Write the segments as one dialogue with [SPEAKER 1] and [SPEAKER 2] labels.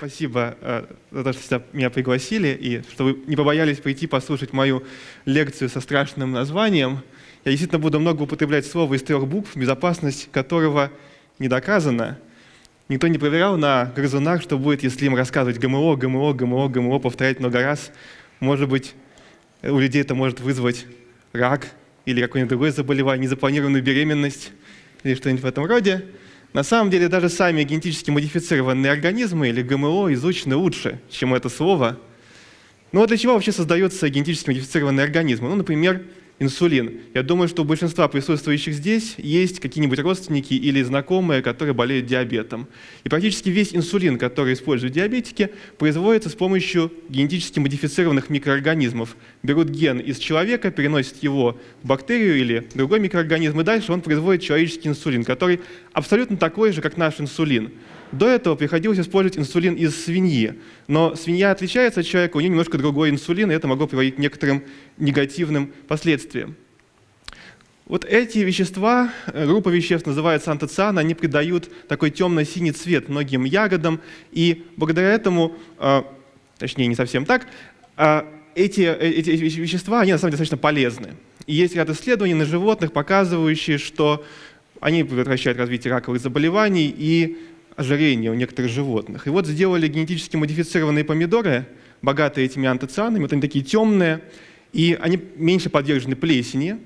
[SPEAKER 1] Спасибо э, за то, что меня пригласили и что вы не побоялись прийти послушать мою лекцию со страшным названием. Я действительно буду много употреблять слово из трех букв, безопасность которого не доказана. Никто не проверял на грызунах, что будет, если им рассказывать ГМО, ГМО, ГМО, ГМО, повторять много раз. Может быть, у людей это может вызвать рак или какое-нибудь другое заболевание, незапланированную беременность или что-нибудь в этом роде. На самом деле даже сами генетически модифицированные организмы или ГМО изучены лучше, чем это слово. Ну а для чего вообще создаются генетически модифицированные организмы? Ну, например, инсулин. Я думаю, что у большинства присутствующих здесь есть какие-нибудь родственники или знакомые, которые болеют диабетом. И практически весь инсулин, который используют диабетики, производится с помощью генетически модифицированных микроорганизмов. Берут ген из человека, переносят его в бактерию или другой микроорганизм, и дальше он производит человеческий инсулин, который абсолютно такой же, как наш инсулин. До этого приходилось использовать инсулин из свиньи, но свинья отличается от человека, у нее немножко другой инсулин, и это могло приводить к некоторым негативным последствиям. Вот эти вещества, э, группа веществ называется антоциан, они придают такой темно-синий цвет многим ягодам, и благодаря этому, э, точнее не совсем так, э, эти, эти вещества, они на самом деле достаточно полезны. И есть ряд исследований на животных, показывающие, что они предотвращают развитие раковых заболеваний и ожирения у некоторых животных. И вот сделали генетически модифицированные помидоры, богатые этими антоцианами, вот они такие темные, и они меньше подвержены плесени,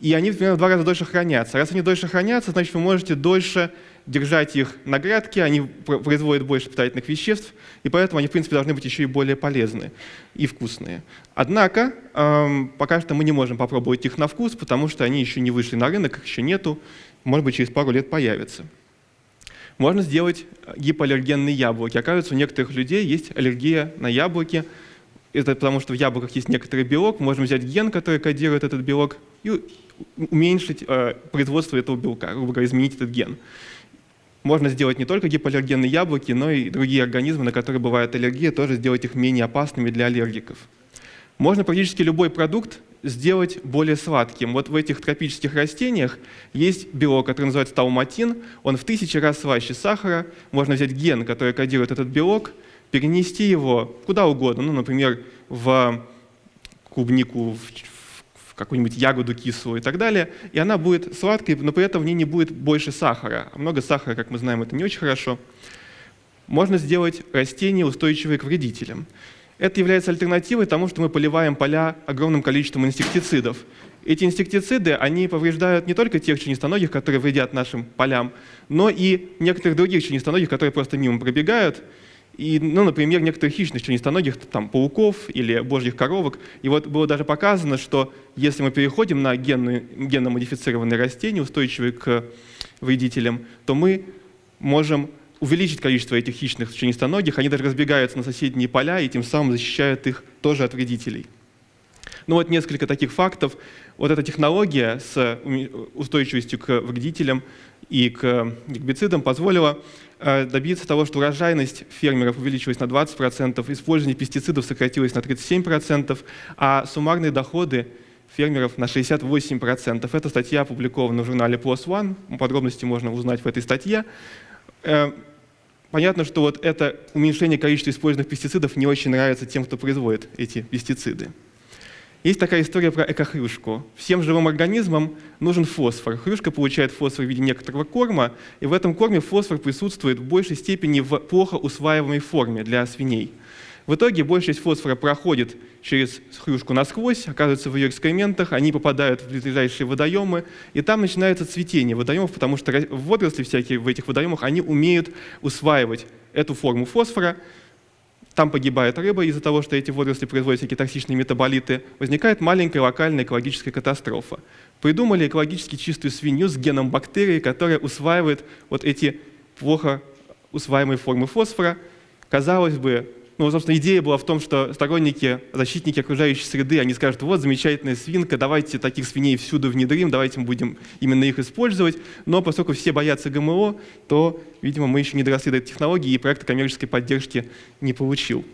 [SPEAKER 1] и они примерно в два раза дольше хранятся. Раз они дольше хранятся, значит, вы можете дольше держать их на грядке, они производят больше питательных веществ, и поэтому они, в принципе, должны быть еще и более полезные и вкусные. Однако, эм, пока что мы не можем попробовать их на вкус, потому что они еще не вышли на рынок, их еще нету, может быть, через пару лет появятся. Можно сделать гипоаллергенные яблоки. Оказывается, у некоторых людей есть аллергия на яблоки. Это потому, что в яблоках есть некоторый белок. Можем взять ген, который кодирует этот белок, и уменьшить э, производство этого белка, грубо говоря, изменить этот ген. Можно сделать не только гипоаллергенные яблоки, но и другие организмы, на которые бывает аллергия, тоже сделать их менее опасными для аллергиков. Можно практически любой продукт сделать более сладким. Вот в этих тропических растениях есть белок, который называется тауматин. Он в тысячи раз слаще сахара. Можно взять ген, который кодирует этот белок, перенести его куда угодно, ну, например, в клубнику, в, какую-нибудь ягоду кислую и так далее, и она будет сладкой, но при этом в ней не будет больше сахара. А много сахара, как мы знаем, это не очень хорошо. Можно сделать растения, устойчивые к вредителям. Это является альтернативой тому, что мы поливаем поля огромным количеством инсектицидов. Эти инсектициды, они повреждают не только тех членистоногих, которые вредят нашим полям, но и некоторых других членистоногих, которые просто мимо пробегают, и, ну, например, некоторых хищных членистоногих, там, пауков или божьих коровок. И вот было даже показано, что если мы переходим на генно-модифицированные растения, устойчивые к вредителям, то мы можем увеличить количество этих хищных членистоногих, они даже разбегаются на соседние поля и тем самым защищают их тоже от вредителей. Ну вот несколько таких фактов. Вот эта технология с устойчивостью к вредителям и к гербицидам позволила э, добиться того, что урожайность фермеров увеличилась на 20%, использование пестицидов сократилось на 37%, а суммарные доходы фермеров на 68%. Эта статья опубликована в журнале PLOS ONE, подробности можно узнать в этой статье. Понятно, что вот это уменьшение количества использованных пестицидов не очень нравится тем, кто производит эти пестициды. Есть такая история про экохрюшку. Всем живым организмам нужен фосфор. Хрюшка получает фосфор в виде некоторого корма, и в этом корме фосфор присутствует в большей степени в плохо усваиваемой форме для свиней. В итоге большая часть фосфора проходит через хрюшку насквозь, оказывается в ее экскрементах, они попадают в ближайшие водоемы, и там начинается цветение водоемов, потому что водоросли всякие в этих водоемах, они умеют усваивать эту форму фосфора, там погибает рыба из-за того, что эти водоросли производят всякие токсичные метаболиты, возникает маленькая локальная экологическая катастрофа. Придумали экологически чистую свинью с геном бактерии, которая усваивает вот эти плохо усваиваемые формы фосфора. Казалось бы, ну, собственно, идея была в том, что сторонники, защитники окружающей среды, они скажут, вот, замечательная свинка, давайте таких свиней всюду внедрим, давайте мы будем именно их использовать. Но поскольку все боятся ГМО, то, видимо, мы еще не доросли до этой технологии, и проект коммерческой поддержки не получил.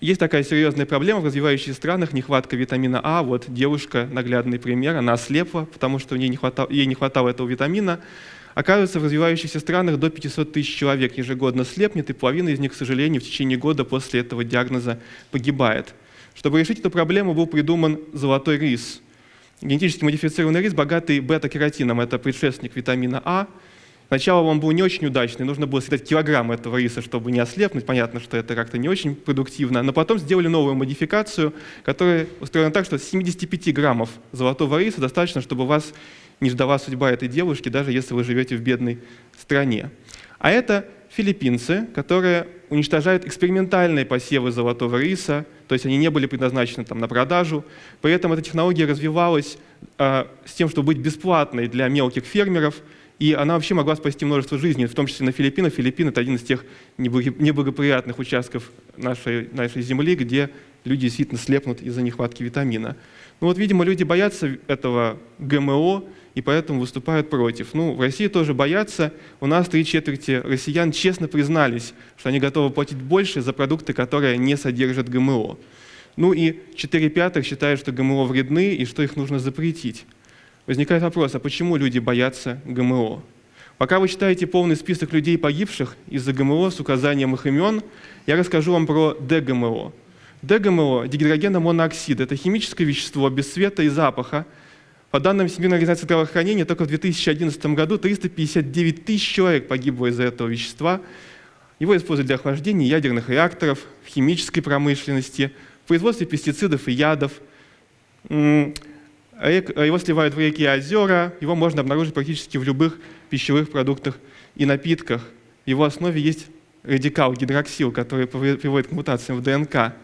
[SPEAKER 1] Есть такая серьезная проблема в развивающихся странах, нехватка витамина А. Вот девушка, наглядный пример, она ослепла, потому что ей не хватало, ей не хватало этого витамина. Оказывается, в развивающихся странах до 500 тысяч человек ежегодно слепнет, и половина из них, к сожалению, в течение года после этого диагноза погибает. Чтобы решить эту проблему, был придуман золотой рис. Генетически модифицированный рис, богатый бета-кератином, это предшественник витамина А, Сначала он был не очень удачный, нужно было съедать килограмм этого риса, чтобы не ослепнуть. Понятно, что это как-то не очень продуктивно. Но потом сделали новую модификацию, которая устроена так, что 75 граммов золотого риса достаточно, чтобы вас не ждала судьба этой девушки, даже если вы живете в бедной стране. А это филиппинцы, которые уничтожают экспериментальные посевы золотого риса, то есть они не были предназначены там, на продажу. При этом эта технология развивалась э, с тем, чтобы быть бесплатной для мелких фермеров – и она вообще могла спасти множество жизней, в том числе на Филиппинах. Филиппины — это один из тех неблагоприятных участков нашей, нашей земли, где люди действительно слепнут из-за нехватки витамина. Ну вот, видимо, люди боятся этого ГМО, и поэтому выступают против. Ну, в России тоже боятся. У нас три четверти россиян честно признались, что они готовы платить больше за продукты, которые не содержат ГМО. Ну и четыре пятых считают, что ГМО вредны и что их нужно запретить. Возникает вопрос, а почему люди боятся ГМО? Пока вы читаете полный список людей, погибших из-за ГМО с указанием их имен, я расскажу вам про ДГМО. ДГМО – дигидрогеномонооксид. Это химическое вещество без цвета и запаха. По данным Всемирной организации здравоохранения, только в 2011 году 359 тысяч человек погибло из-за этого вещества. Его используют для охлаждения ядерных реакторов, в химической промышленности, в производстве пестицидов и ядов. Его сливают в реки и озера, его можно обнаружить практически в любых пищевых продуктах и напитках. В его основе есть радикал гидроксил, который приводит к мутациям в ДНК.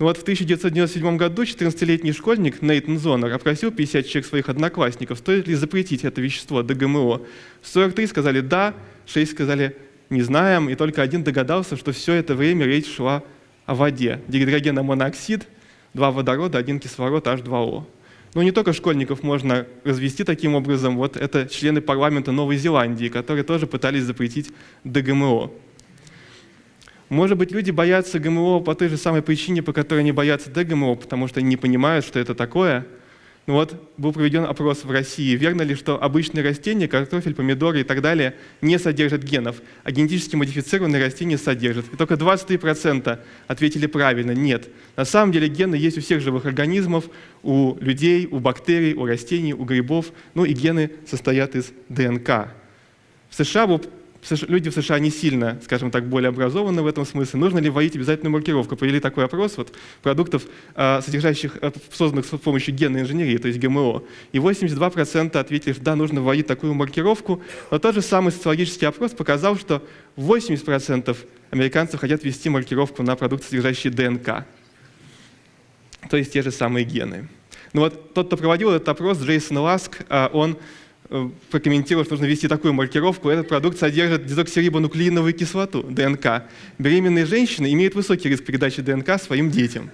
[SPEAKER 1] Ну вот в 1997 году 14-летний школьник Нейтан Зонер опросил 50 человек своих одноклассников, стоит ли запретить это вещество ДГМО. 43 сказали «да», 6 сказали «не знаем», и только один догадался, что все это время речь шла о воде. Дигидрогеномоноксид, два водорода, один кислород, H2O. Но не только школьников можно развести таким образом. Вот это члены парламента Новой Зеландии, которые тоже пытались запретить ДГМО. Может быть, люди боятся ГМО по той же самой причине, по которой они боятся ДГМО, потому что они не понимают, что это такое – ну вот был проведен опрос в России. Верно ли, что обычные растения, картофель, помидоры и так далее, не содержат генов, а генетически модифицированные растения содержат? И только 23% ответили правильно, нет. На самом деле гены есть у всех живых организмов, у людей, у бактерий, у растений, у грибов, ну и гены состоят из ДНК. В США был люди в США не сильно, скажем так, более образованы в этом смысле. Нужно ли вводить обязательную маркировку? Провели такой опрос вот, продуктов, а, содержащих, э, созданных с помощью генной инженерии, то есть ГМО. И 82% ответили, что да, нужно вводить такую маркировку. Но тот же самый социологический опрос показал, что 80% американцев хотят ввести маркировку на продукты, содержащие ДНК. То есть те же самые гены. Ну вот тот, кто проводил этот опрос, Джейсон Ласк, а, он прокомментировал, что нужно ввести такую маркировку. Этот продукт содержит дезоксирибонуклеиновую кислоту, ДНК. Беременные женщины имеют высокий риск передачи ДНК своим детям.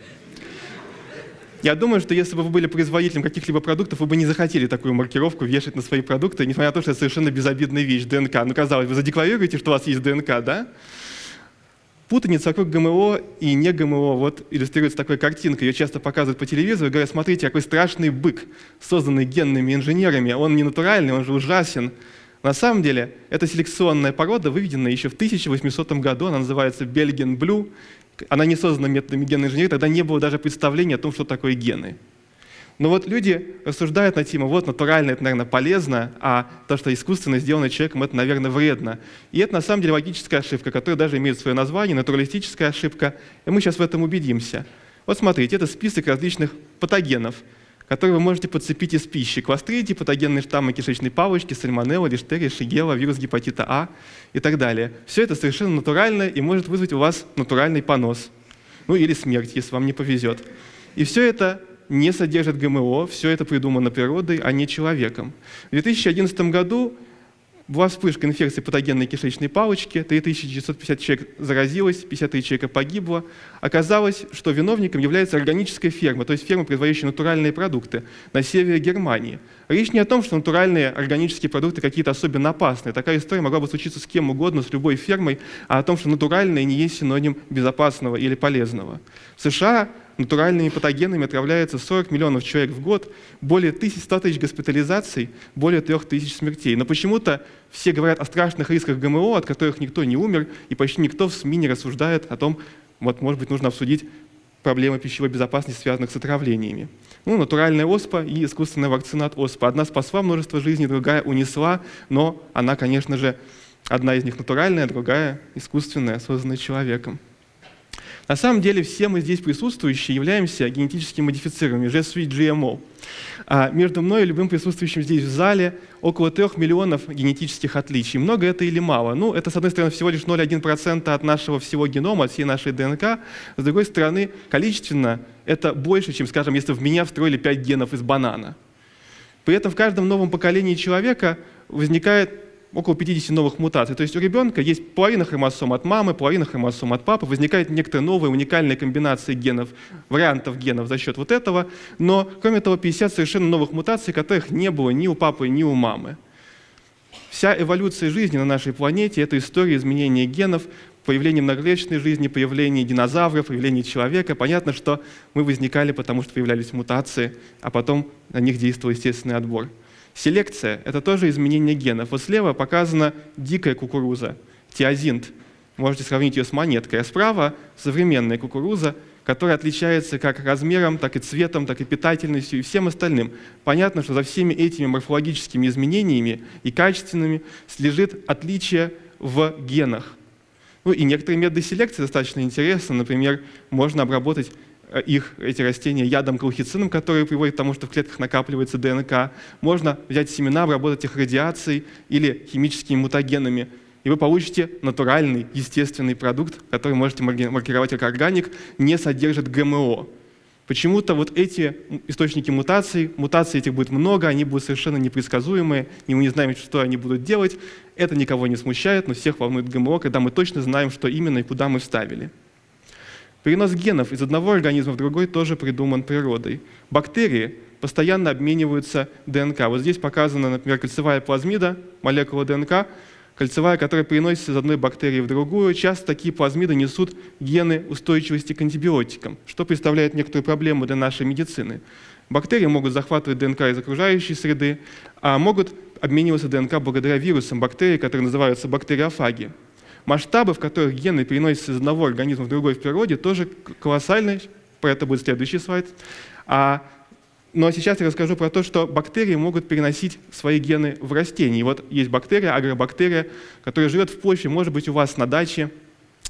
[SPEAKER 1] Я думаю, что если бы вы были производителем каких-либо продуктов, вы бы не захотели такую маркировку вешать на свои продукты, несмотря на то, что это совершенно безобидная вещь, ДНК. Ну, казалось, вы задекларируете, что у вас есть ДНК, да? Путаница вокруг ГМО и не ГМО вот иллюстрируется такой картинкой. Ее часто показывают по телевизору говорят, смотрите, какой страшный бык, созданный генными инженерами. Он не натуральный, он же ужасен. На самом деле, это селекционная порода, выведенная еще в 1800 году. Она называется Belgian Blue. Она не создана методами генной инженерии, тогда не было даже представления о том, что такое гены. Но вот люди рассуждают на тему, вот натурально это, наверное, полезно, а то, что искусственно сделано человеком, это, наверное, вредно. И это на самом деле логическая ошибка, которая даже имеет свое название, натуралистическая ошибка, и мы сейчас в этом убедимся. Вот смотрите, это список различных патогенов, которые вы можете подцепить из пищи. Кластридии, патогенные штаммы кишечной палочки, сальмонелла, лиштерия, шигела, вирус гепатита А и так далее. Все это совершенно натурально и может вызвать у вас натуральный понос. Ну или смерть, если вам не повезет. И все это не содержит ГМО, все это придумано природой, а не человеком. В 2011 году была вспышка инфекции патогенной кишечной палочки, 3950 человек заразилось, 53 человека погибло. Оказалось, что виновником является органическая ферма, то есть ферма, производящая натуральные продукты на севере Германии. Речь не о том, что натуральные органические продукты какие-то особенно опасные. Такая история могла бы случиться с кем угодно, с любой фермой, а о том, что натуральные не есть синоним безопасного или полезного. В США натуральными патогенами отравляется 40 миллионов человек в год, более 100 тысяч госпитализаций, более 3 тысяч смертей. Но почему-то все говорят о страшных рисках ГМО, от которых никто не умер, и почти никто в СМИ не рассуждает о том, вот, может быть, нужно обсудить проблемы пищевой безопасности, связанных с отравлениями. Ну, натуральная оспа и искусственная вакцина от оспы. Одна спасла множество жизней, другая унесла, но она, конечно же, одна из них натуральная, другая искусственная, созданная человеком. На самом деле все мы здесь присутствующие являемся генетически модифицированными, suis GMO. А между мной и любым присутствующим здесь в зале около трех миллионов генетических отличий. Много это или мало? Ну, это, с одной стороны, всего лишь 0,1% от нашего всего генома, от всей нашей ДНК. С другой стороны, количественно это больше, чем, скажем, если в меня встроили 5 генов из банана. При этом в каждом новом поколении человека возникает около 50 новых мутаций. То есть у ребенка есть половина хромосом от мамы, половина хромосом от папы, возникает некоторые новые уникальные комбинации генов, вариантов генов за счет вот этого, но кроме того 50 совершенно новых мутаций, которых не было ни у папы, ни у мамы. Вся эволюция жизни на нашей планете — это история изменения генов, появление многоклеточной жизни, появление динозавров, появление человека. Понятно, что мы возникали, потому что появлялись мутации, а потом на них действовал естественный отбор. Селекция — это тоже изменение генов. Вот слева показана дикая кукуруза, тиазинт. Можете сравнить ее с монеткой. А справа современная кукуруза, которая отличается как размером, так и цветом, так и питательностью и всем остальным. Понятно, что за всеми этими морфологическими изменениями и качественными слежит отличие в генах. Ну и некоторые методы селекции достаточно интересны. Например, можно обработать их, эти растения, ядом колхицином, который приводит к тому, что в клетках накапливается ДНК. Можно взять семена, обработать их радиацией или химическими мутагенами, и вы получите натуральный, естественный продукт, который можете маркировать как органик, не содержит ГМО. Почему-то вот эти источники мутаций, мутаций этих будет много, они будут совершенно непредсказуемые, и мы не знаем, что они будут делать. Это никого не смущает, но всех волнует ГМО, когда мы точно знаем, что именно и куда мы вставили. Перенос генов из одного организма в другой тоже придуман природой. Бактерии постоянно обмениваются ДНК. Вот здесь показана, например, кольцевая плазмида, молекула ДНК, кольцевая, которая переносится из одной бактерии в другую. Часто такие плазмиды несут гены устойчивости к антибиотикам, что представляет некоторую проблему для нашей медицины. Бактерии могут захватывать ДНК из окружающей среды, а могут обмениваться ДНК благодаря вирусам бактерий, которые называются бактериофаги. Масштабы, в которых гены переносятся из одного организма в другой в природе, тоже колоссальные. Про это будет следующий слайд. А, но сейчас я расскажу про то, что бактерии могут переносить свои гены в растения. И вот есть бактерия, агробактерия, которая живет в почве, может быть, у вас на даче,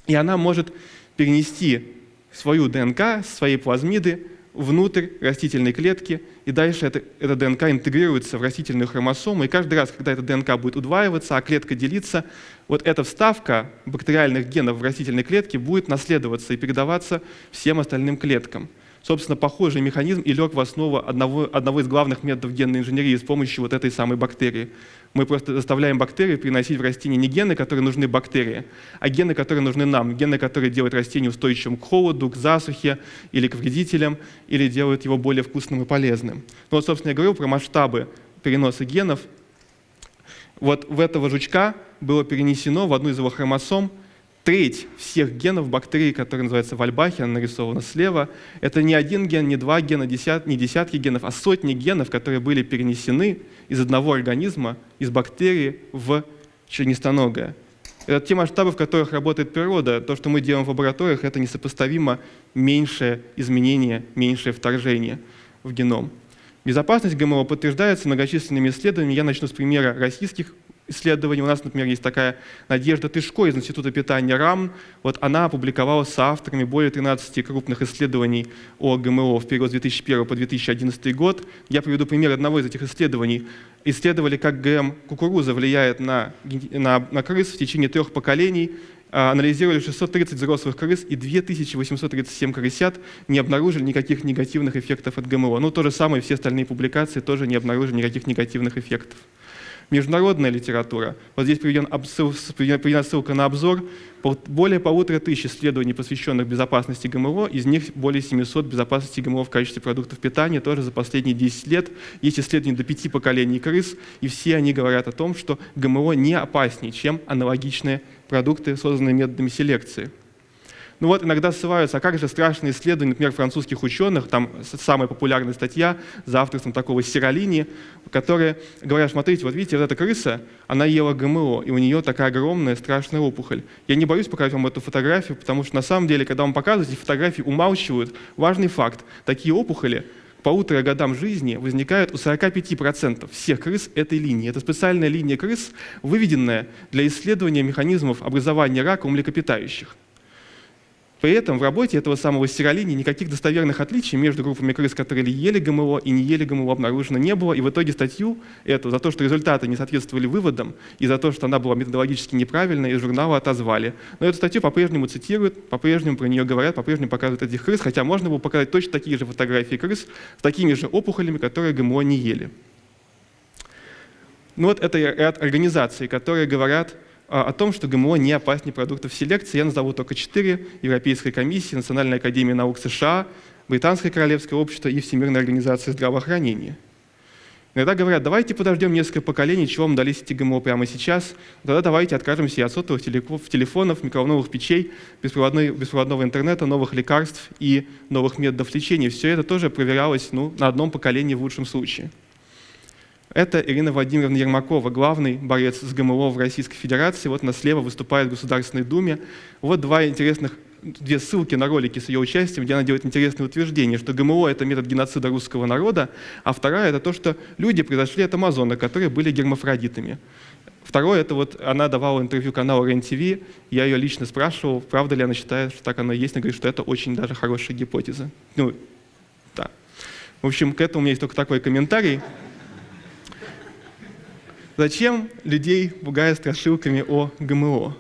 [SPEAKER 1] и она может перенести свою ДНК, свои плазмиды внутрь растительной клетки, и дальше это, эта ДНК интегрируется в растительную хромосому, и каждый раз, когда эта ДНК будет удваиваться, а клетка делиться, вот эта вставка бактериальных генов в растительной клетке будет наследоваться и передаваться всем остальным клеткам. Собственно, похожий механизм и лег в основу одного, одного из главных методов генной инженерии с помощью вот этой самой бактерии. Мы просто заставляем бактерии приносить в растение не гены, которые нужны бактерии, а гены, которые нужны нам. Гены, которые делают растение устойчивым к холоду, к засухе или к вредителям, или делают его более вкусным и полезным. Ну вот, собственно, я говорил про масштабы переноса генов. Вот в этого жучка было перенесено в одну из его хромосом треть всех генов бактерий, которые называются вальбахи, нарисована слева, это не один ген, не два гена, десят, не десятки генов, а сотни генов, которые были перенесены из одного организма, из бактерии в членистоногое. Это те масштабы, в которых работает природа. То, что мы делаем в лабораториях, это несопоставимо меньшее изменение, меньшее вторжение в геном. Безопасность ГМО подтверждается многочисленными исследованиями. Я начну с примера российских исследований. У нас, например, есть такая Надежда Тышко из Института питания РАМ. Вот она опубликовала с авторами более 13 крупных исследований о ГМО в период с 2001 по 2011 год. Я приведу пример одного из этих исследований. Исследовали, как ГМ кукуруза влияет на, на, на крыс в течение трех поколений а, анализировали 630 взрослых крыс и 2837 крысят, не обнаружили никаких негативных эффектов от ГМО. Ну, то же самое, все остальные публикации тоже не обнаружили никаких негативных эффектов международная литература. Вот здесь приведена ссылка на обзор. Более полутора тысяч исследований, посвященных безопасности ГМО, из них более 700 безопасности ГМО в качестве продуктов питания, тоже за последние 10 лет. Есть исследования до пяти поколений крыс, и все они говорят о том, что ГМО не опаснее, чем аналогичные продукты, созданные методами селекции. Ну вот иногда ссылаются, а как же страшные исследования, например, французских ученых, там самая популярная статья за авторством такого Сиролини, которые говорят, смотрите, вот видите, вот эта крыса, она ела ГМО, и у нее такая огромная страшная опухоль. Я не боюсь показать вам эту фотографию, потому что на самом деле, когда вам показывают, эти фотографии умалчивают важный факт. Такие опухоли по полутора годам жизни возникают у 45% всех крыс этой линии. Это специальная линия крыс, выведенная для исследования механизмов образования рака у млекопитающих. При этом в работе этого самого стиролини никаких достоверных отличий между группами крыс, которые ели ГМО и не ели ГМО, обнаружено не было. И в итоге статью эту за то, что результаты не соответствовали выводам и за то, что она была методологически неправильной, из журнала отозвали. Но эту статью по-прежнему цитируют, по-прежнему про нее говорят, по-прежнему показывают этих крыс, хотя можно было показать точно такие же фотографии крыс с такими же опухолями, которые ГМО не ели. Ну вот это ряд организаций, которые говорят, о том, что ГМО не опаснее продуктов селекции. Я назову только четыре. Европейская комиссия, Национальная академия наук США, Британское королевское общество и Всемирная организация здравоохранения. Иногда говорят, давайте подождем несколько поколений, чего вам дались эти ГМО прямо сейчас, тогда давайте откажемся и от сотовых телефонов, микроволновых печей, беспроводного интернета, новых лекарств и новых методов лечения. Все это тоже проверялось ну, на одном поколении в лучшем случае. Это Ирина Владимировна Ермакова, главный борец с ГМО в Российской Федерации. Вот она слева выступает в Государственной Думе. Вот два интересных две ссылки на ролики с ее участием, где она делает интересное утверждение, что ГМО – это метод геноцида русского народа, а вторая – это то, что люди произошли от амазонок, которые были гермафродитами. Второе – это вот она давала интервью каналу РЕН-ТВ, я ее лично спрашивал, правда ли она считает, что так оно и есть, она говорит, что это очень даже хорошая гипотеза. Ну, да. В общем, к этому у меня есть только такой комментарий. Зачем людей пугают страшилками о ГМО?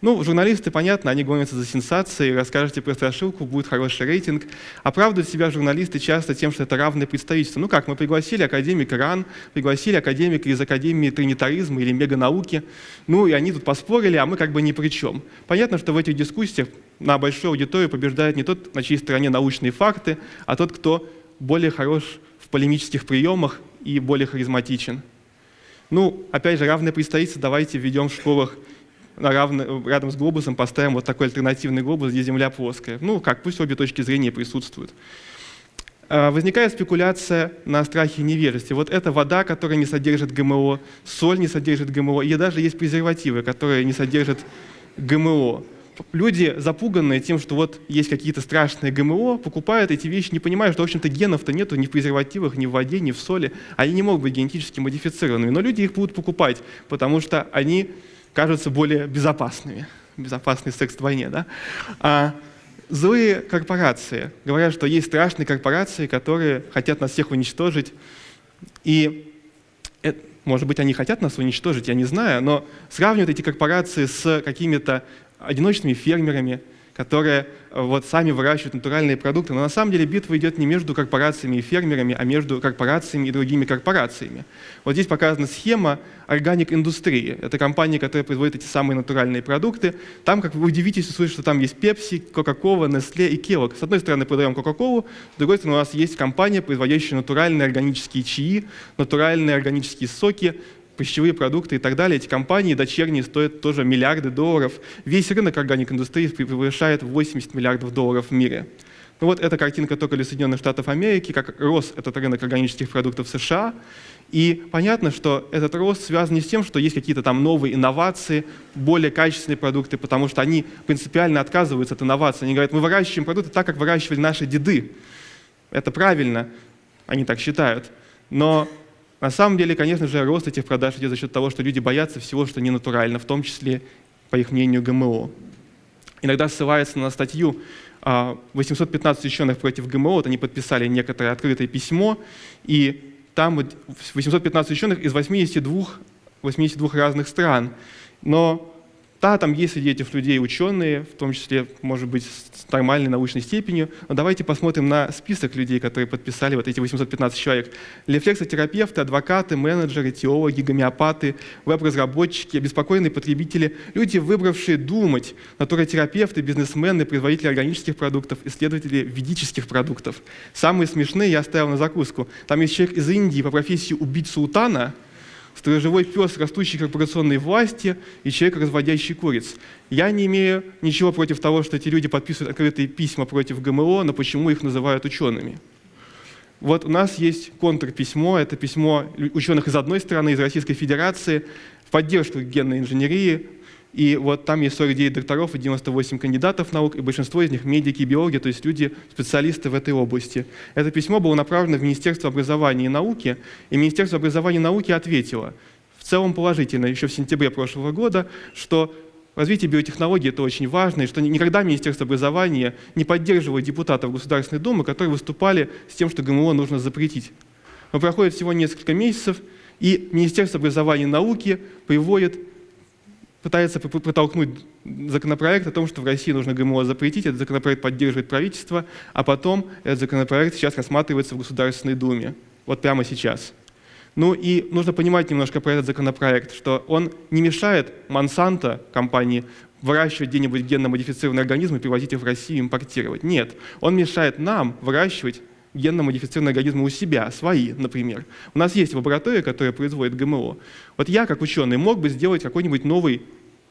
[SPEAKER 1] Ну, журналисты, понятно, они гонятся за сенсацией, расскажете про страшилку, будет хороший рейтинг. Оправдывают себя журналисты часто тем, что это равное представительство. Ну как, мы пригласили академика РАН, пригласили академика из Академии Тринитаризма или Меганауки, ну и они тут поспорили, а мы как бы ни при чем. Понятно, что в этих дискуссиях на большой аудитории побеждает не тот, на чьей стороне научные факты, а тот, кто более хорош в полемических приемах и более харизматичен. Ну, опять же, равное представительство давайте введем в школах на равно, рядом с глобусом поставим вот такой альтернативный глобус, где Земля плоская. Ну, как, пусть обе точки зрения присутствуют. А, возникает спекуляция на страхе и. Вот эта вода, которая не содержит ГМО, соль не содержит ГМО, и даже есть презервативы, которые не содержат ГМО люди, запуганные тем, что вот есть какие-то страшные ГМО, покупают эти вещи, не понимая, что, в общем-то, генов-то нету ни в презервативах, ни в воде, ни в соли. Они не могут быть генетически модифицированными. Но люди их будут покупать, потому что они кажутся более безопасными. Безопасный секс вдвойне, да? А злые корпорации говорят, что есть страшные корпорации, которые хотят нас всех уничтожить. И это, может быть, они хотят нас уничтожить, я не знаю, но сравнивают эти корпорации с какими-то одиночными фермерами, которые э, вот сами выращивают натуральные продукты. Но на самом деле битва идет не между корпорациями и фермерами, а между корпорациями и другими корпорациями. Вот здесь показана схема органик-индустрии. Это компания, которая производит эти самые натуральные продукты. Там, как вы удивитесь, услышите, что там есть Pepsi, Coca-Cola, Nestle и Kellogg. С одной стороны, продаем Coca-Cola, с другой стороны, у нас есть компания, производящая натуральные органические чаи, натуральные органические соки, пищевые продукты и так далее. Эти компании дочерние стоят тоже миллиарды долларов. Весь рынок органик-индустрии превышает 80 миллиардов долларов в мире. Ну вот эта картинка только для Соединенных Штатов Америки, как рос этот рынок органических продуктов в США. И понятно, что этот рост связан не с тем, что есть какие-то там новые инновации, более качественные продукты, потому что они принципиально отказываются от инноваций. Они говорят, мы выращиваем продукты так, как выращивали наши деды. Это правильно, они так считают. Но на самом деле, конечно же, рост этих продаж идет за счет того, что люди боятся всего, что не натурально, в том числе, по их мнению, ГМО. Иногда ссылается на статью 815 а, ученых против ГМО, вот они подписали некоторое открытое письмо, и там 815 ученых из 82, 82 разных стран. Но да, там есть среди этих людей ученые, в том числе, может быть, с нормальной научной степенью, но давайте посмотрим на список людей, которые подписали вот эти 815 человек. Рефлексотерапевты, адвокаты, менеджеры, теологи, гомеопаты, веб-разработчики, обеспокоенные потребители, люди, выбравшие думать, натуротерапевты, бизнесмены, производители органических продуктов, исследователи ведических продуктов. Самые смешные я оставил на закуску. Там есть человек из Индии по профессии убить султана – сторожевой пес растущей корпорационной власти и человек, разводящий куриц. Я не имею ничего против того, что эти люди подписывают открытые письма против ГМО, но почему их называют учеными? Вот у нас есть контрписьмо, это письмо ученых из одной страны, из Российской Федерации, в поддержку генной инженерии, и вот там есть 49 докторов и 98 кандидатов наук, и большинство из них медики биологи, то есть люди, специалисты в этой области. Это письмо было направлено в Министерство образования и науки, и Министерство образования и науки ответило в целом положительно еще в сентябре прошлого года, что развитие биотехнологий – это очень важно, и что никогда Министерство образования не поддерживает депутатов Государственной Думы, которые выступали с тем, что ГМО нужно запретить. Но проходит всего несколько месяцев, и Министерство образования и науки приводит пытается протолкнуть законопроект о том, что в России нужно ГМО запретить. Этот законопроект поддерживает правительство, а потом этот законопроект сейчас рассматривается в Государственной Думе. Вот прямо сейчас. Ну и нужно понимать немножко про этот законопроект, что он не мешает Монсанто, компании, выращивать где-нибудь генно-модифицированные организмы, привозить их в Россию, импортировать. Нет, он мешает нам выращивать генно-модифицированные организмы у себя, свои, например. У нас есть лаборатория, которая производит ГМО. Вот я, как ученый, мог бы сделать какой-нибудь новый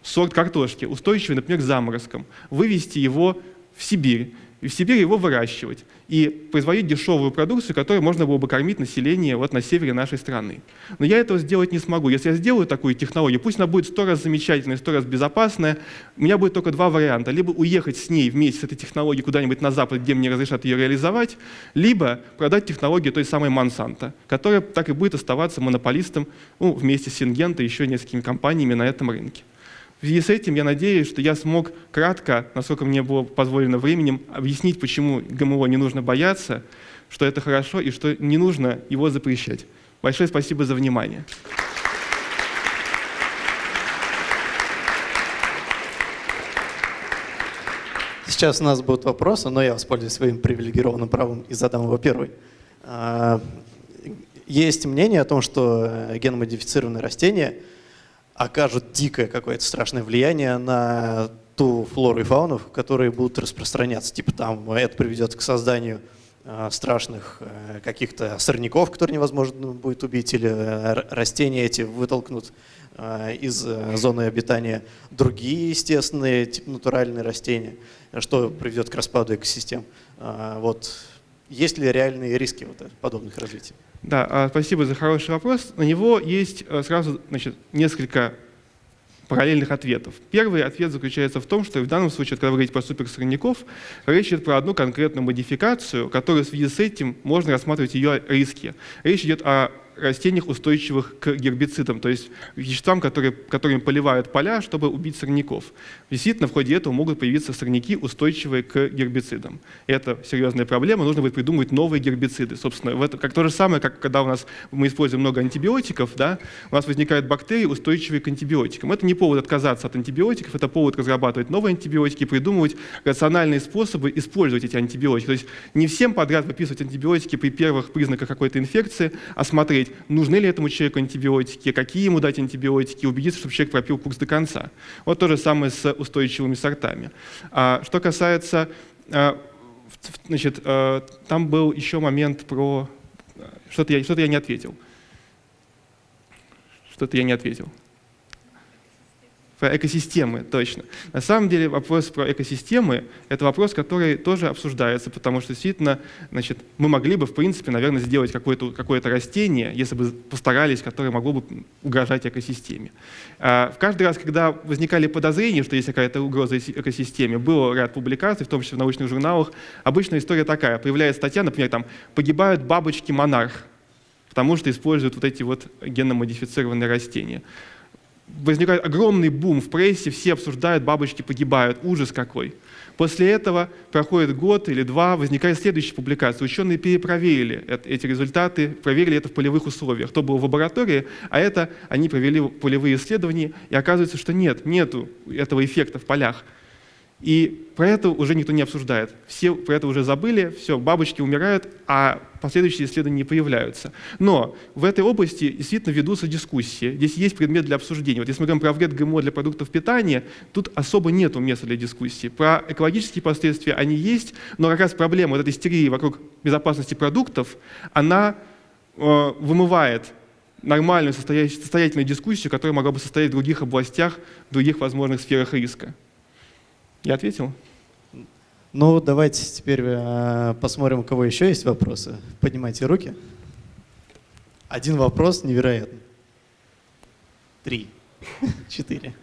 [SPEAKER 1] сорт картошки, устойчивый, например, к заморозкам, вывести его в Сибирь, и в Сибири его выращивать и производить дешевую продукцию, которой можно было бы кормить население вот на севере нашей страны. Но я этого сделать не смогу. Если я сделаю такую технологию, пусть она будет сто раз замечательная, сто раз безопасная, у меня будет только два варианта. Либо уехать с ней вместе с этой технологией куда-нибудь на Запад, где мне разрешат ее реализовать, либо продать технологию той самой Монсанто, которая так и будет оставаться монополистом ну, вместе с Сингента и еще несколькими компаниями на этом рынке. В связи с этим я надеюсь, что я смог кратко, насколько мне было позволено временем, объяснить, почему ГМО не нужно бояться, что это хорошо и что не нужно его запрещать. Большое спасибо за внимание.
[SPEAKER 2] Сейчас у нас будут вопросы, но я воспользуюсь своим привилегированным правом и задам его первый. А, есть мнение о том, что геномодифицированные растения – окажут дикое какое-то страшное влияние на ту флору и фауну, которые будут распространяться. Типа там это приведет к созданию э, страшных э, каких-то сорняков, которые невозможно будет убить, или э, растения эти вытолкнут из зоны обитания другие естественные, типа натуральные растения, что приведет к распаду экосистем. Вот. Есть ли реальные риски вот подобных развитий?
[SPEAKER 1] Да, а, спасибо за хороший вопрос. На него есть э, сразу значит, несколько параллельных ответов. Первый ответ заключается в том, что в данном случае, когда вы говорите про суперсорняков, речь идет про одну конкретную модификацию, которую в связи с этим можно рассматривать ее риски. Речь идет о растениях, устойчивых к гербицидам, то есть веществам, которые, которыми поливают поля, чтобы убить сорняков. Действительно, в ходе этого могут появиться сорняки, устойчивые к гербицидам. Это серьезная проблема, нужно будет придумывать новые гербициды. Собственно, это как то же самое, как когда у нас мы используем много антибиотиков, да, у нас возникают бактерии, устойчивые к антибиотикам. Это не повод отказаться от антибиотиков, это повод разрабатывать новые антибиотики, придумывать рациональные способы использовать эти антибиотики. То есть не всем подряд выписывать антибиотики при первых признаках какой-то инфекции, а смотреть, посмотреть, нужны ли этому человеку антибиотики, какие ему дать антибиотики, убедиться, чтобы человек пропил курс до конца. Вот то же самое с устойчивыми сортами. А, что касается, а, значит, а, там был еще момент про... Что-то я, что я не ответил. Что-то я не ответил. Про экосистемы, точно. На самом деле вопрос про экосистемы – это вопрос, который тоже обсуждается, потому что действительно значит, мы могли бы, в принципе, наверное, сделать какое-то какое растение, если бы постарались, которое могло бы угрожать экосистеме. А в каждый раз, когда возникали подозрения, что есть какая-то угроза экосистеме, был ряд публикаций, в том числе в научных журналах. Обычная история такая. Появляется статья, например, там «Погибают бабочки-монарх», потому что используют вот эти вот генно-модифицированные растения возникает огромный бум в прессе, все обсуждают, бабочки погибают, ужас какой. После этого проходит год или два, возникает следующая публикация. Ученые перепроверили эти результаты, проверили это в полевых условиях. То было в лаборатории, а это они провели полевые исследования, и оказывается, что нет, нету этого эффекта в полях. И про это уже никто не обсуждает. Все про это уже забыли, все, бабочки умирают, а последующие исследования не появляются. Но в этой области действительно ведутся дискуссии. Здесь есть предмет для обсуждения. Вот если мы говорим про вред ГМО для продуктов питания, тут особо нет места для дискуссии. Про экологические последствия они есть, но как раз проблема вот этой истерии вокруг безопасности продуктов, она э, вымывает нормальную состоятельную дискуссию, которая могла бы состоять в других областях, в других возможных сферах риска. Я ответил?
[SPEAKER 2] Ну, давайте теперь э, посмотрим, у кого еще есть вопросы. Поднимайте руки. Один вопрос невероятный. Три. Четыре.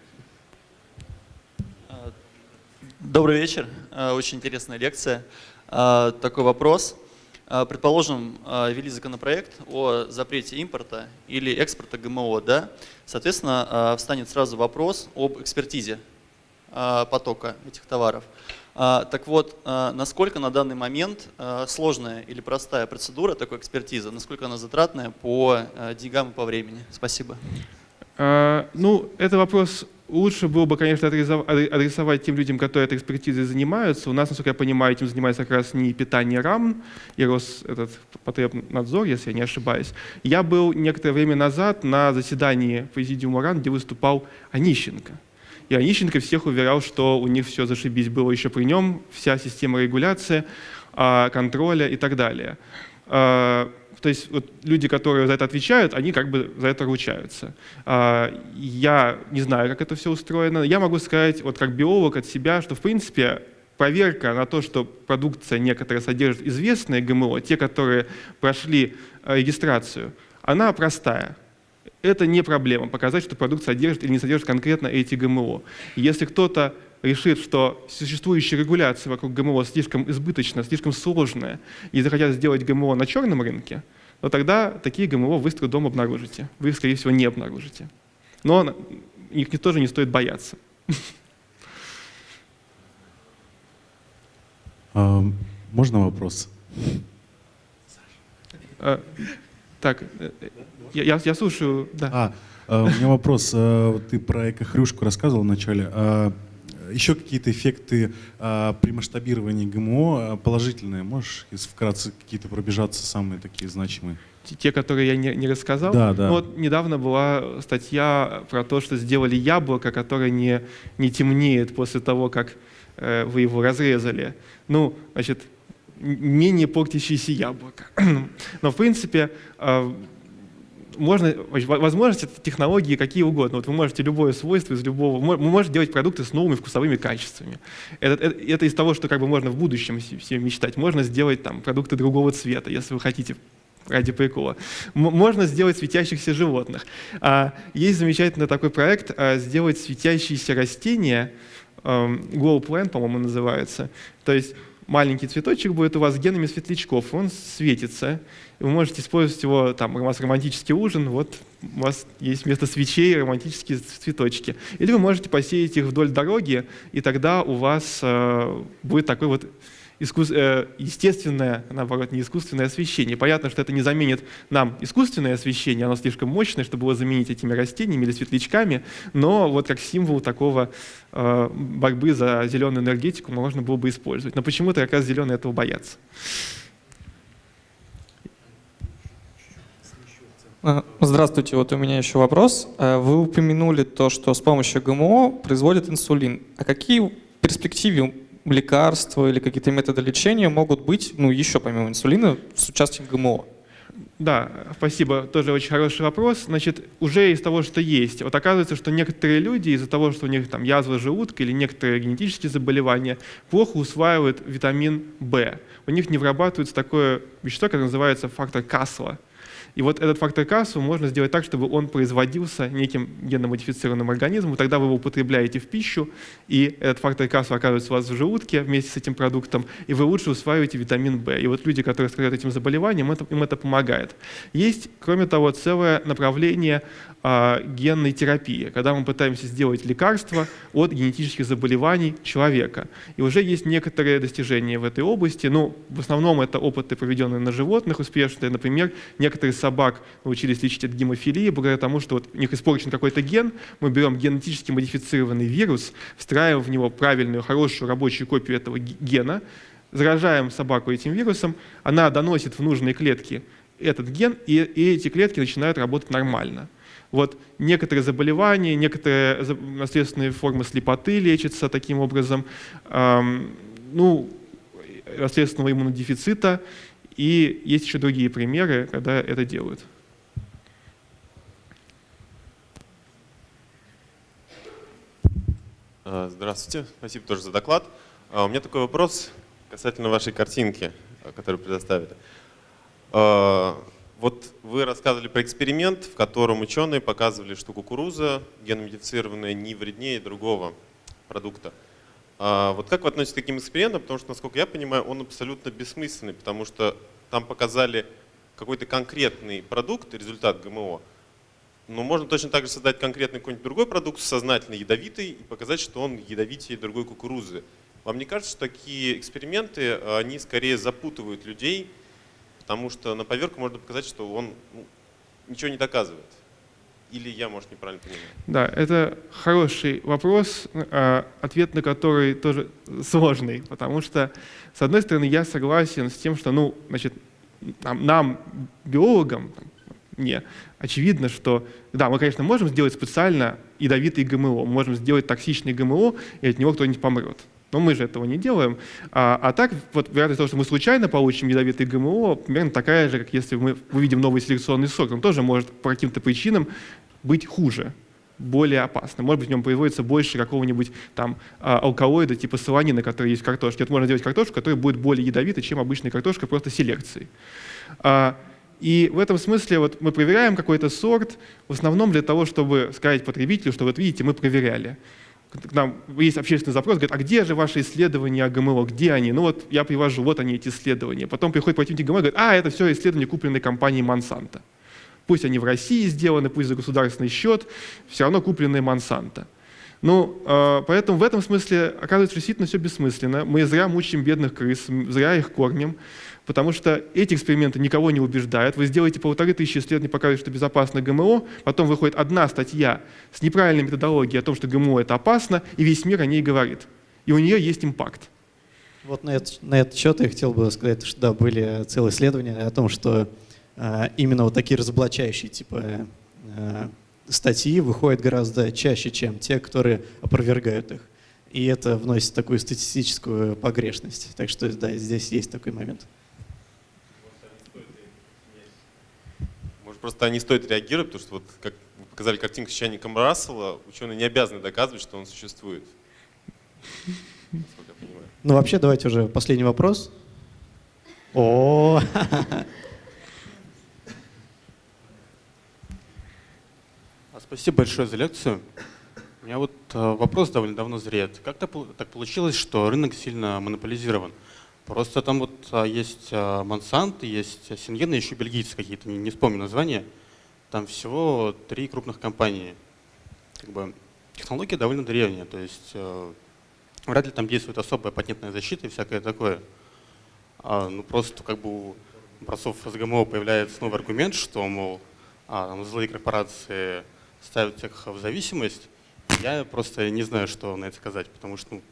[SPEAKER 3] Добрый вечер. Э, очень интересная лекция. Э, такой вопрос. Предположим, ввели законопроект о запрете импорта или экспорта ГМО, да? Соответственно, встанет сразу вопрос об экспертизе потока этих товаров. Так вот, насколько на данный момент сложная или простая процедура такой экспертизы, насколько она затратная по деньгам и по времени? Спасибо.
[SPEAKER 1] Ну, это вопрос лучше было бы, конечно, адресовать тем людям, которые этой экспертизой занимаются. У нас, насколько я понимаю, этим занимается как раз не питание РАМ и Рос, этот потребнадзор, если я не ошибаюсь. Я был некоторое время назад на заседании президиума РАН, где выступал Онищенко. И Онищенко всех уверял, что у них все зашибись было еще при нем, вся система регуляции, а, контроля и так далее. А, то есть вот люди, которые за это отвечают, они как бы за это ручаются. А, я не знаю, как это все устроено. Я могу сказать, вот как биолог от себя, что в принципе проверка на то, что продукция некоторая содержит известные ГМО, те, которые прошли э, регистрацию, она простая. Это не проблема показать, что продукт содержит или не содержит конкретно эти ГМО. Если кто-то решит, что существующая регуляция вокруг ГМО слишком избыточна, слишком сложная, и захотят сделать ГМО на черном рынке, то тогда такие ГМО вы с трудом обнаружите. Вы их, скорее всего, не обнаружите. Но их тоже не стоит бояться.
[SPEAKER 4] А, можно вопрос?
[SPEAKER 1] Так, э, я, я слушаю. Да.
[SPEAKER 4] А, а, у меня вопрос. Ты про экохрюшку рассказывал вначале. А, еще какие-то эффекты а, при масштабировании ГМО а, положительные? Можешь вкратце какие-то пробежаться, самые такие значимые?
[SPEAKER 1] Те, которые я не, не рассказал?
[SPEAKER 4] Да, да.
[SPEAKER 1] Ну, вот недавно была статья про то, что сделали яблоко, которое не, не темнеет после того, как э, вы его разрезали. Ну, значит, менее портящееся яблоко. Но, в принципе, э, можно, возможности технологии какие угодно. Вот вы можете любое свойство из любого, вы можете делать продукты с новыми вкусовыми качествами. Это, это, это из того, что как бы можно в будущем все мечтать. Можно сделать там продукты другого цвета, если вы хотите ради прикола. Можно сделать светящихся животных. А, есть замечательный такой проект а, сделать светящиеся растения, Glow Plant, по-моему, называется. То есть маленький цветочек будет у вас с генами светлячков, он светится, вы можете использовать его, там, у вас романтический ужин, вот у вас есть вместо свечей романтические цветочки. Или вы можете посеять их вдоль дороги, и тогда у вас э, будет такой вот Э, естественное, наоборот, не искусственное освещение. Понятно, что это не заменит нам искусственное освещение, оно слишком мощное, чтобы его заменить этими растениями или светлячками, но вот как символ такого э, борьбы за зеленую энергетику можно было бы использовать. Но почему-то как раз зеленые этого боятся.
[SPEAKER 5] А, здравствуйте, вот у меня еще вопрос. Э, вы упомянули то, что с помощью ГМО производят инсулин. А какие в перспективе лекарства или какие-то методы лечения могут быть, ну, еще помимо инсулина, с участием ГМО?
[SPEAKER 1] Да, спасибо. Тоже очень хороший вопрос. Значит, уже из того, что есть, вот оказывается, что некоторые люди из-за того, что у них там язва желудка или некоторые генетические заболевания, плохо усваивают витамин В. У них не вырабатывается такое вещество, которое называется фактор Касла. И вот этот фактор кассу можно сделать так, чтобы он производился неким генно-модифицированным организмом, тогда вы его употребляете в пищу, и этот фактор кассу оказывается у вас в желудке вместе с этим продуктом, и вы лучше усваиваете витамин В. И вот люди, которые страдают этим заболеванием, это, им это помогает. Есть, кроме того, целое направление а, генной терапии, когда мы пытаемся сделать лекарство от генетических заболеваний человека. И уже есть некоторые достижения в этой области. Ну, в основном это опыты, проведенные на животных успешные. Например, некоторые собак научились лечить от гемофилии благодаря тому, что вот у них испорчен какой-то ген, мы берем генетически модифицированный вирус, встраиваем в него правильную, хорошую рабочую копию этого гена, заражаем собаку этим вирусом, она доносит в нужные клетки этот ген, и, и эти клетки начинают работать нормально. Вот некоторые заболевания, некоторые наследственные формы слепоты лечатся таким образом, эм, ну, наследственного иммунодефицита, и есть еще другие примеры, когда это делают.
[SPEAKER 6] А, здравствуйте, спасибо тоже за доклад. А, у меня такой вопрос касательно вашей картинки, а, которую предоставили. Вот вы рассказывали про эксперимент, в котором ученые показывали, что кукуруза геномодифицированная не вреднее другого продукта. А Вот как вы относитесь к таким экспериментам? Потому что, насколько я понимаю, он абсолютно бессмысленный, потому что там показали какой-то конкретный продукт, результат ГМО, но можно точно так же создать конкретный какой-нибудь другой продукт, сознательно ядовитый, и показать, что он ядовитее другой кукурузы. Вам не кажется, что такие эксперименты, они скорее запутывают людей, потому что на поверку можно показать, что он ну, ничего не доказывает? Или я, может, неправильно понимаю?
[SPEAKER 1] Да, это хороший вопрос, а, ответ на который тоже сложный, потому что, с одной стороны, я согласен с тем, что, ну, значит, нам, нам, биологам, мне, очевидно, что, да, мы, конечно, можем сделать специально ядовитый ГМО, мы можем сделать токсичный ГМО, и от него кто-нибудь помрет. Но мы же этого не делаем. А, а так, вот вероятность того, что мы случайно получим ядовитый ГМО, примерно такая же, как если мы увидим новый селекционный сорт. Он тоже может по каким-то причинам быть хуже, более опасным. Может быть, в нем производится больше какого-нибудь там а, алкалоида типа солонина, который есть в картошке. Вот можно сделать картошку, которая будет более ядовитой, чем обычная картошка, просто селекцией. А, и в этом смысле вот мы проверяем какой-то сорт, в основном для того, чтобы сказать потребителю, что вот видите, мы проверяли. К нам есть общественный запрос, говорит, а где же ваши исследования о ГМО, где они? Ну вот я привожу, вот они, эти исследования. Потом приходит противник ГМО и говорит, а, это все исследования, купленные компанией Монсанто. Пусть они в России сделаны, пусть за государственный счет, все равно купленные Монсанто. Ну, э, поэтому в этом смысле оказывается действительно все бессмысленно. Мы зря мучаем бедных крыс, зря их кормим, потому что эти эксперименты никого не убеждают. Вы сделаете полторы тысячи исследований, показываете, что безопасно ГМО, потом выходит одна статья с неправильной методологией о том, что ГМО это опасно, и весь мир о ней говорит. И у нее есть импакт.
[SPEAKER 2] Вот на, это, на этот счет я хотел бы сказать, что да, были целые исследования о том, что э, именно вот такие разоблачающие типа э, статьи выходят гораздо чаще, чем те, которые опровергают их. И это вносит такую статистическую погрешность. Так что да, здесь есть такой момент.
[SPEAKER 6] Может, просто не стоит реагировать, потому что вот как вы показали картинку с чайником Рассела, ученые не обязаны доказывать, что он существует.
[SPEAKER 2] Ну вообще давайте уже последний вопрос. О,
[SPEAKER 7] А, Спасибо большое за лекцию. У меня вот э, вопрос довольно давно зреет. Как то пол- так получилось, что рынок сильно монополизирован? Просто там вот а, есть Монсант, есть Сингена, еще бельгийцы какие-то, не, вспомню название. Там всего три крупных компании. Как бы технология довольно древняя, то есть э, вряд ли там действует особая патентная защита и всякое такое. А, ну просто как бы у образцов с ГМО появляется новый аргумент, что, мол, а, там злые корпорации ставят всех в зависимость. Я просто не знаю, что на это сказать, потому что ну,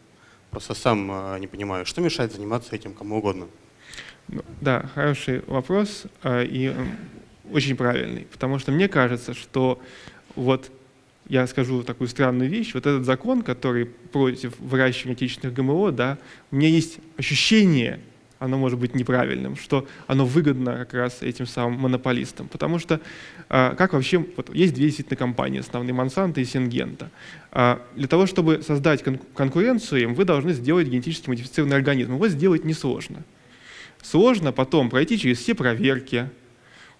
[SPEAKER 7] просто сам э, не понимаю, что мешает заниматься этим кому угодно.
[SPEAKER 1] Ну, Да, хороший вопрос э, и очень правильный, потому что мне кажется, что вот я скажу такую странную вещь, вот этот закон, который против выращивания отечественных ГМО, да, у меня есть ощущение, оно может быть неправильным, что оно выгодно как раз этим самым монополистам. Потому что а, как вообще, вот есть две действительно компании, основные Монсанто и Сингента. А, Для того, чтобы создать кон- конкуренцию им, вы должны сделать генетически модифицированный организм. Его сделать несложно. Сложно потом пройти через все проверки,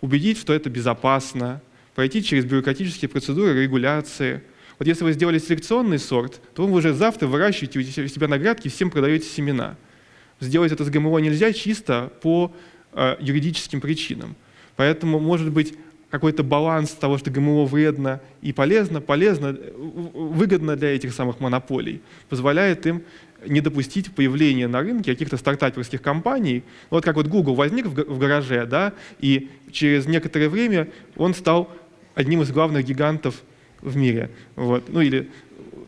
[SPEAKER 1] убедить, что это безопасно, пройти через бюрократические процедуры регуляции. Вот если вы сделали селекционный сорт, то вы уже завтра выращиваете у себя на грядке, всем продаете семена. Сделать это с ГМО нельзя чисто по э, юридическим причинам. Поэтому, может быть, какой-то баланс того, что ГМО вредно и полезно, полезно, э, выгодно для этих самых монополий, позволяет им не допустить появления на рынке каких-то стартаперских компаний. Вот как вот Google возник в гараже, да, и через некоторое время он стал одним из главных гигантов в мире. Вот. Ну, или,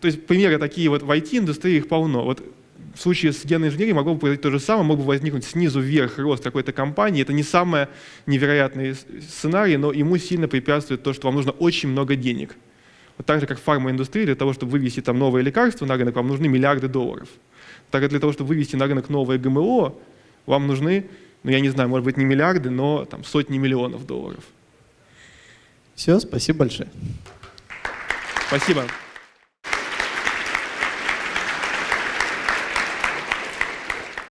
[SPEAKER 1] то есть примеры такие вот в IT-индустрии их полно. Вот в случае с генной инженерией могло бы произойти то же самое, мог бы возникнуть снизу вверх рост какой-то компании. Это не самый невероятный сценарий, но ему сильно препятствует то, что вам нужно очень много денег. Вот так же, как в фармаиндустрии, для того, чтобы вывести там новые лекарства на рынок, вам нужны миллиарды долларов. Так как для того, чтобы вывести на рынок новое ГМО, вам нужны, ну я не знаю, может быть не миллиарды, но там сотни миллионов долларов.
[SPEAKER 2] все, спасибо большое.
[SPEAKER 1] Спасибо.